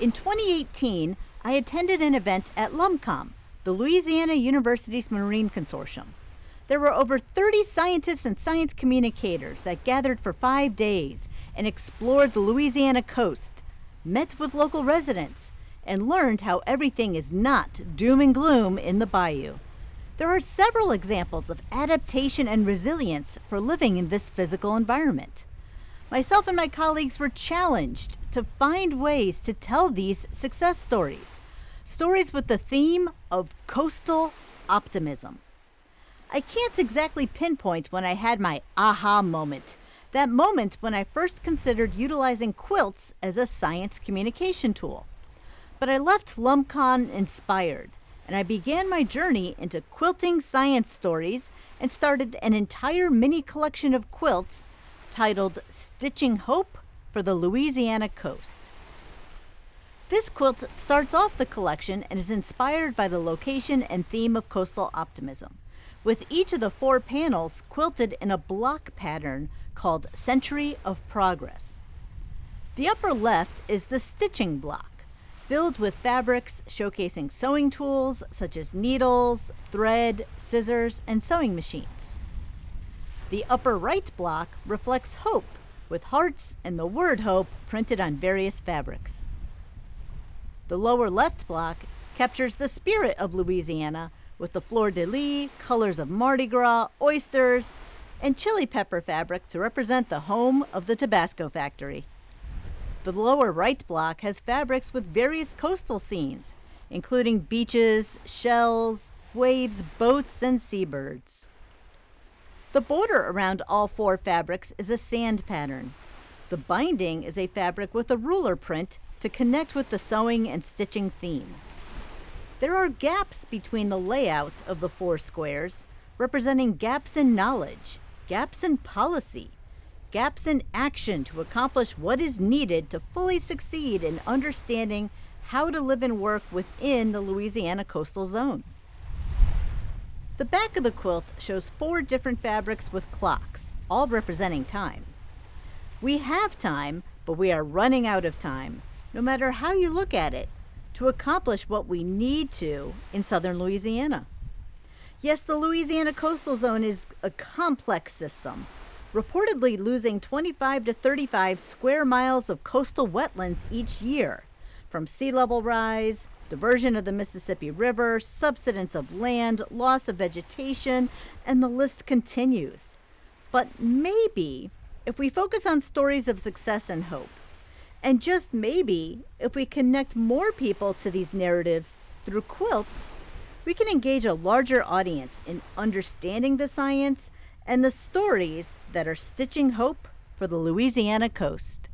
In 2018, I attended an event at LUMCON, the Louisiana University's Marine Consortium. There were over 30 scientists and science communicators that gathered for five days and explored the Louisiana coast, met with local residents, and learned how everything is not doom and gloom in the bayou. There are several examples of adaptation and resilience for living in this physical environment. Myself and my colleagues were challenged to find ways to tell these success stories stories with the theme of coastal optimism. I can't exactly pinpoint when I had my aha moment, that moment when I first considered utilizing quilts as a science communication tool. But I left LumCon inspired, and I began my journey into quilting science stories and started an entire mini collection of quilts titled Stitching Hope for the Louisiana Coast. This quilt starts off the collection and is inspired by the location and theme of coastal optimism, with each of the four panels quilted in a block pattern called Century of Progress. The upper left is the stitching block, filled with fabrics showcasing sewing tools such as needles, thread, scissors, and sewing machines. The upper right block reflects hope, with hearts and the word hope printed on various fabrics. The lower left block captures the spirit of Louisiana with the fleur de lis, colors of Mardi Gras, oysters, and chili pepper fabric to represent the home of the Tabasco factory. The lower right block has fabrics with various coastal scenes, including beaches, shells, waves, boats, and seabirds. The border around all four fabrics is a sand pattern. The binding is a fabric with a ruler print to connect with the sewing and stitching theme. There are gaps between the layout of the four squares, representing gaps in knowledge, gaps in policy, gaps in action to accomplish what is needed to fully succeed in understanding how to live and work within the Louisiana coastal zone. The back of the quilt shows four different fabrics with clocks, all representing time. We have time, but we are running out of time, no matter how you look at it, to accomplish what we need to in southern Louisiana. Yes, the Louisiana coastal zone is a complex system, reportedly losing 25 to 35 square miles of coastal wetlands each year from sea level rise, diversion of the Mississippi River, subsidence of land, loss of vegetation, and the list continues. But maybe if we focus on stories of success and hope, and just maybe, if we connect more people to these narratives through quilts, we can engage a larger audience in understanding the science and the stories that are stitching hope for the Louisiana coast.